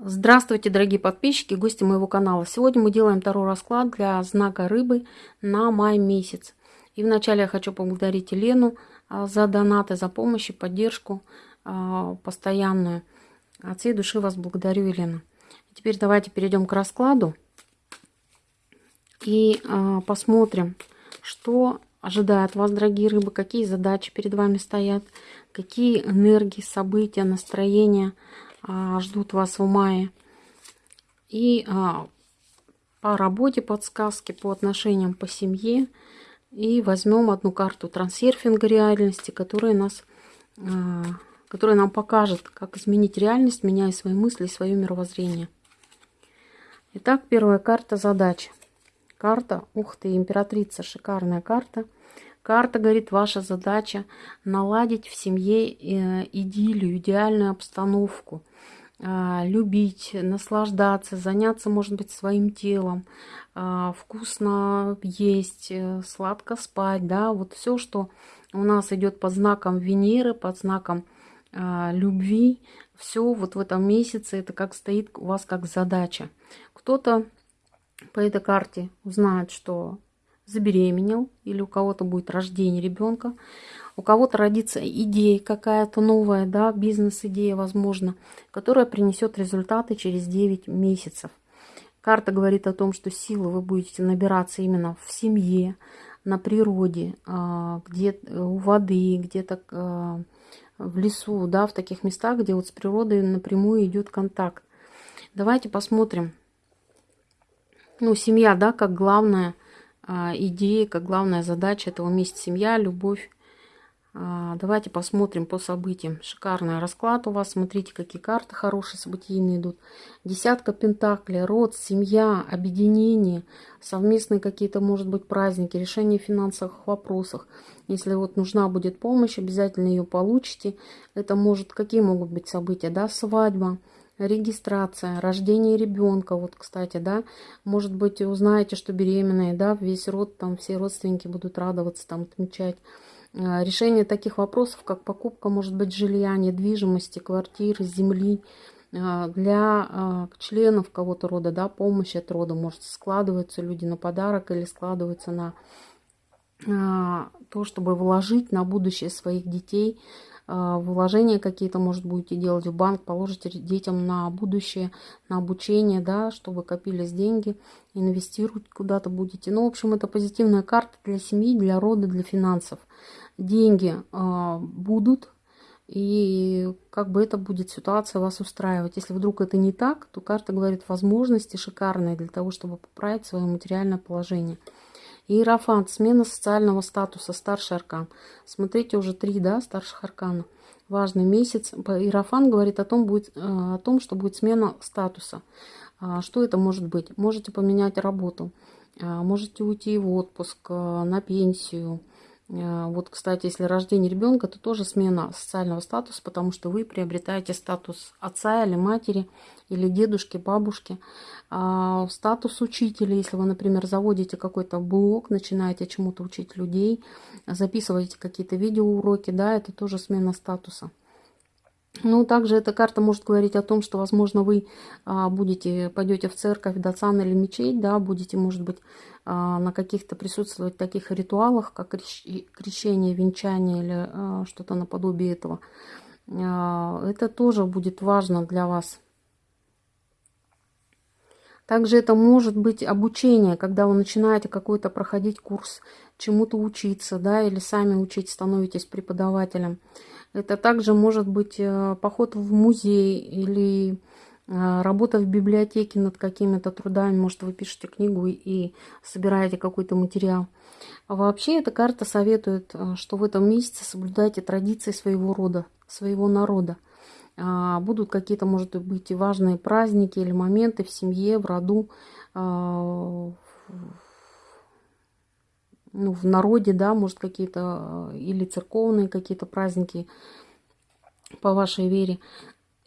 Здравствуйте, дорогие подписчики, гости моего канала. Сегодня мы делаем второй расклад для знака рыбы на май месяц. И вначале я хочу поблагодарить Елену а, за донаты, за помощь и поддержку а, постоянную. От всей души вас благодарю, Елена. Теперь давайте перейдем к раскладу и а, посмотрим, что ожидает вас, дорогие рыбы, какие задачи перед вами стоят, какие энергии, события, настроения – ждут вас в мае. И а, по работе подсказки, по отношениям по семье. И возьмем одну карту трансерфинга реальности, которая, нас, а, которая нам покажет, как изменить реальность, меняя свои мысли и свое мировоззрение. Итак, первая карта задач. Карта, ух ты, императрица, шикарная карта. Карта говорит, ваша задача наладить в семье э, идиллию, идеальную обстановку, а, любить, наслаждаться, заняться, может быть, своим телом, а, вкусно есть, э, сладко спать, да, вот все, что у нас идет под знаком Венеры, под знаком а, любви, все вот в этом месяце это как стоит у вас как задача. Кто-то по этой карте узнает, что забеременел, или у кого-то будет рождение ребенка, у кого-то родится идея какая-то новая, да, бизнес-идея, возможно, которая принесет результаты через 9 месяцев. Карта говорит о том, что силы вы будете набираться именно в семье, на природе, а, где у воды, где-то а, в лесу, да, в таких местах, где вот с природой напрямую идет контакт. Давайте посмотрим. Ну, семья, да, как главная а, идея, как главная задача этого месяца семья, любовь, а, давайте посмотрим по событиям. Шикарный расклад у вас. Смотрите, какие карты хорошие, событийные идут. Десятка пентаклей, род, семья, объединение, совместные какие-то, может быть, праздники, решение финансовых вопросов. Если вот нужна будет помощь, обязательно ее получите. Это может, какие могут быть события, да, свадьба, регистрация, рождение ребенка, вот, кстати, да, может быть, узнаете, что беременные, да, весь род, там, все родственники будут радоваться, там, отмечать. Э, решение таких вопросов, как покупка, может быть, жилья, недвижимости, квартиры, земли, э, для э, членов кого-то рода, да, помощь от рода, может, складываются люди на подарок или складываются на то, чтобы вложить на будущее своих детей, вложения какие-то, может, будете делать в банк, положите детям на будущее, на обучение, да, чтобы копились деньги, инвестировать куда-то будете. Ну, в общем, это позитивная карта для семьи, для рода, для финансов. Деньги э, будут, и как бы это будет ситуация вас устраивать. Если вдруг это не так, то карта говорит возможности шикарные для того, чтобы поправить свое материальное положение. Иерофант, смена социального статуса, старший аркан. Смотрите, уже три, да, старших аркана. Важный месяц. Иерофант говорит о том, будет, э, о том, что будет смена статуса. А, что это может быть? Можете поменять работу, а, можете уйти в отпуск, э, на пенсию, вот, кстати, если рождение ребенка, то тоже смена социального статуса, потому что вы приобретаете статус отца или матери, или дедушки, бабушки. А статус учителя, если вы, например, заводите какой-то блог, начинаете чему-то учить людей, записываете какие-то видеоуроки, да, это тоже смена статуса. Ну, также эта карта может говорить о том, что, возможно, вы а, будете, пойдете в церковь, дацан или мечеть, да, будете, может быть, а, на каких-то присутствовать таких ритуалах, как крещение, венчание или а, что-то наподобие этого. Это тоже будет важно для вас. Также это может быть обучение, когда вы начинаете какой-то проходить курс, чему-то учиться, да, или сами учить, становитесь преподавателем. Это также может быть э, поход в музей или э, работа в библиотеке над какими-то трудами. Может, вы пишете книгу и собираете какой-то материал. А вообще эта карта советует, э, что в этом месяце соблюдайте традиции своего рода, своего народа. А, будут какие-то, может быть, важные праздники или моменты в семье, в роду, а, ну, в народе, да, может, какие-то э, или церковные какие-то праздники по вашей вере.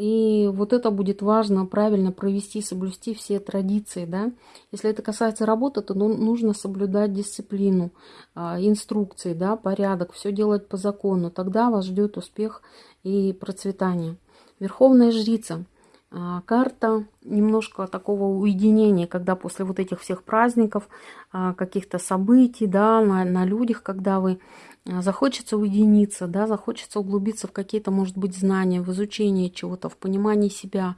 И вот это будет важно правильно провести, соблюсти все традиции, да. Если это касается работы, то ну, нужно соблюдать дисциплину, а, инструкции, да, порядок, все делать по закону. Тогда вас ждет успех и процветание. Верховная жрица. А, карта немножко такого уединения, когда после вот этих всех праздников, а, каких-то событий, да, на, на людях, когда вы а, захочется уединиться, да, захочется углубиться в какие-то, может быть, знания, в изучение чего-то, в понимание себя,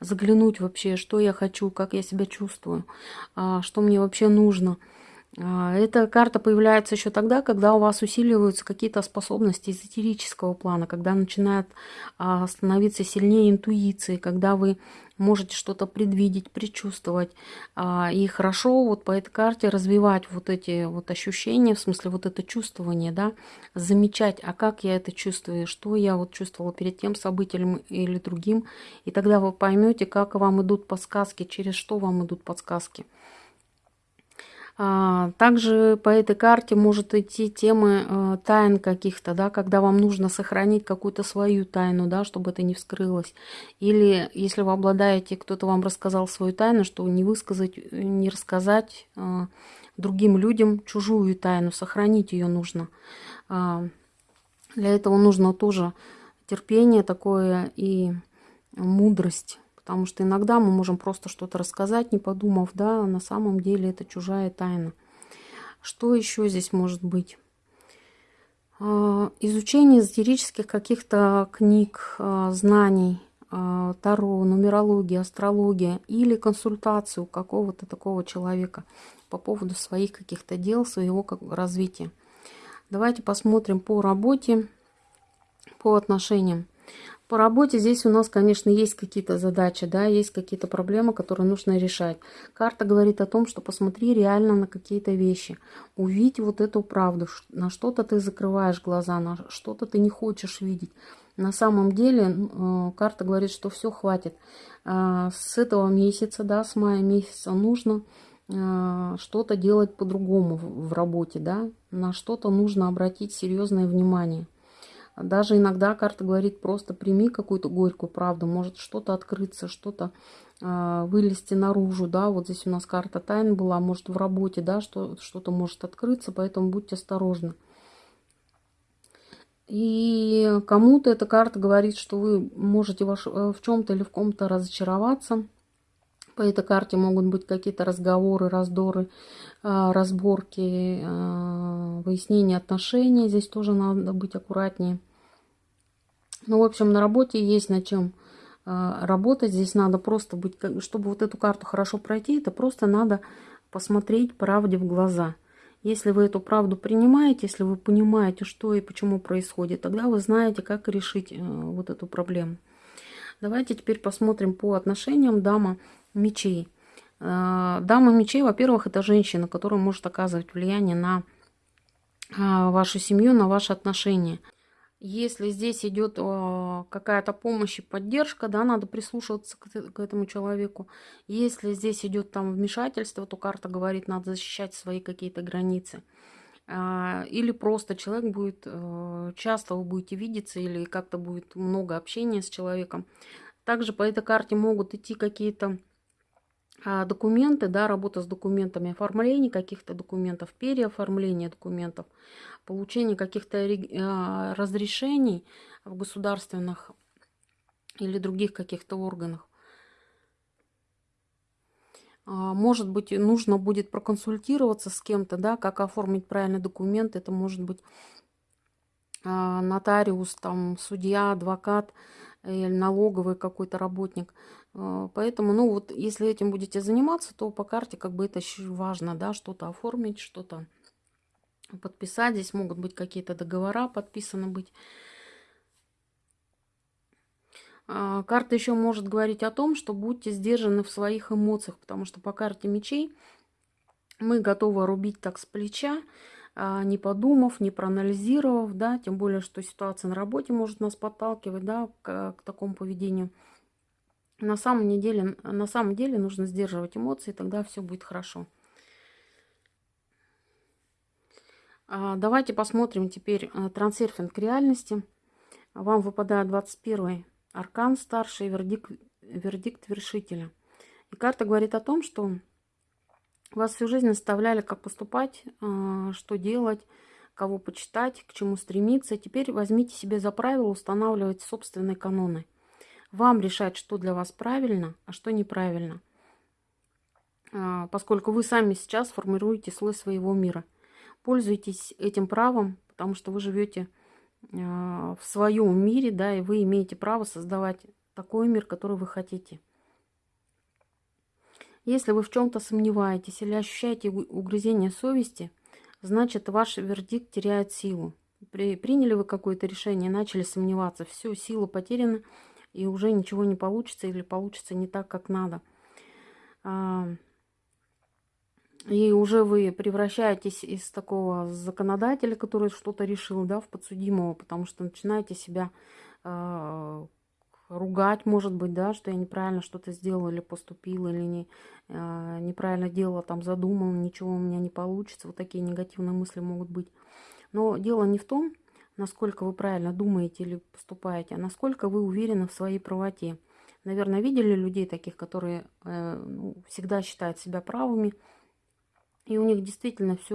заглянуть вообще, что я хочу, как я себя чувствую, что мне вообще нужно – эта карта появляется еще тогда, когда у вас усиливаются какие-то способности эзотерического плана, когда начинает а, становиться сильнее интуиции, когда вы можете что-то предвидеть, предчувствовать. А, и хорошо вот по этой карте развивать вот эти вот ощущения, в смысле вот это чувствование, да, замечать, а как я это чувствую, что я вот чувствовала перед тем событием или другим. И тогда вы поймете, как вам идут подсказки, через что вам идут подсказки. А, также по этой карте может идти темы э, тайн каких-то, да, когда вам нужно сохранить какую-то свою тайну, да, чтобы это не вскрылось. Или если вы обладаете, кто-то вам рассказал свою тайну, что не высказать, не рассказать э, другим людям чужую тайну, сохранить ее нужно. А, для этого нужно тоже терпение такое и мудрость. Потому что иногда мы можем просто что-то рассказать, не подумав, да, а на самом деле это чужая тайна. Что еще здесь может быть? А, изучение эзотерических каких-то книг, а, знаний, таро, нумерология, астрология или консультацию какого-то такого человека по поводу своих каких-то дел, своего развития. Давайте посмотрим по работе, по отношениям. По работе здесь у нас, конечно, есть какие-то задачи, да, есть какие-то проблемы, которые нужно решать. Карта говорит о том, что посмотри реально на какие-то вещи. Увидь вот эту правду. На что-то ты закрываешь глаза, на что-то ты не хочешь видеть. На самом деле э, карта говорит, что все хватит. А, с этого месяца, да, с мая месяца нужно э, что-то делать по-другому в работе, да. На что-то нужно обратить серьезное внимание. Даже иногда карта говорит, просто прими какую-то горькую правду, может что-то открыться, что-то э, вылезти наружу, да, вот здесь у нас карта тайн была, может в работе, да, что, что-то может открыться, поэтому будьте осторожны. И кому-то эта карта говорит, что вы можете ваш, э, в чем-то или в ком-то разочароваться. По этой карте могут быть какие-то разговоры, раздоры, э, разборки, э, выяснение отношений. Здесь тоже надо быть аккуратнее. Ну, в общем, на работе есть над чем а, работать. Здесь надо просто быть, чтобы вот эту карту хорошо пройти, это просто надо посмотреть правде в глаза. Если вы эту правду принимаете, если вы понимаете, что и почему происходит, тогда вы знаете, как решить э, вот эту проблему. Давайте теперь посмотрим по отношениям дама мечей. А, дама мечей, во-первых, это женщина, которая может оказывать влияние на а, вашу семью, на ваши отношения. Если здесь идет а, какая-то помощь и поддержка, да, надо прислушиваться к, этому человеку. Если здесь идет там вмешательство, то карта говорит, надо защищать свои какие-то границы. Или просто человек будет, э, часто вы будете видеться, или как-то будет много общения с человеком. Также по этой карте могут идти какие-то документы, да, работа с документами, оформление каких-то документов, переоформление документов, получение каких-то а, разрешений в государственных или других каких-то органах. А, может быть, нужно будет проконсультироваться с кем-то, да, как оформить правильный документ. Это может быть нотариус, там, судья, адвокат или налоговый какой-то работник. А, поэтому, ну вот, если этим будете заниматься, то по карте как бы это важно, да, что-то оформить, что-то подписать. Здесь могут быть какие-то договора подписаны быть. А, карта еще может говорить о том, что будьте сдержаны в своих эмоциях, потому что по карте мечей мы готовы рубить так с плеча, а, не подумав, не проанализировав, да, тем более, что ситуация на работе может нас подталкивать, да, к, к такому поведению. На самом, деле, на самом деле нужно сдерживать эмоции, тогда все будет хорошо. А, давайте посмотрим теперь э, трансерфинг реальности. Вам выпадает 21 аркан старший, вердикт, вердикт вершителя. И карта говорит о том, что вас всю жизнь наставляли, как поступать, э, что делать, кого почитать, к чему стремиться. Теперь возьмите себе за правило устанавливать собственные каноны. Вам решать, что для вас правильно, а что неправильно. А, поскольку вы сами сейчас формируете слой своего мира. Пользуйтесь этим правом, потому что вы живете а, в своем мире, да, и вы имеете право создавать такой мир, который вы хотите. Если вы в чем-то сомневаетесь или ощущаете угрызение совести, значит ваш вердикт теряет силу. При, приняли вы какое-то решение, начали сомневаться, все, сила потеряна, и уже ничего не получится или получится не так, как надо. А, и уже вы превращаетесь из такого законодателя, который что-то решил, да, в подсудимого, потому что начинаете себя э, ругать, может быть, да, что я неправильно что-то сделала или поступила, или не, э, неправильно делала, там задумала, ничего у меня не получится. Вот такие негативные мысли могут быть. Но дело не в том, насколько вы правильно думаете или поступаете, а насколько вы уверены в своей правоте. Наверное, видели людей таких, которые э, ну, всегда считают себя правыми, и у них действительно все